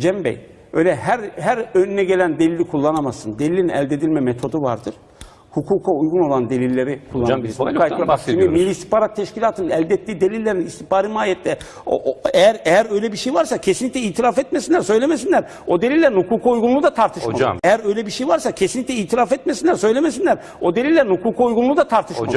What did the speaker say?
Cem Bey, öyle her her önüne gelen delili kullanamazsın. Delilin elde edilme metodu vardır. Hukuka uygun olan delilleri kullanabilirsin. biz failoktan bahsediyoruz. Milli İstihbarat Teşkilatı'nın elde ettiği delillerin istihbari mahiyette o, o- eğer eğer öyle bir şey varsa kesinlikle itiraf etmesinler, söylemesinler. O delillerin hukuka uygunluğu da tartışmalı. Hocam. Eğer öyle bir şey varsa kesinlikle itiraf etmesinler, söylemesinler. O delillerin hukuka uygunluğu da tartışmalı. Hocam.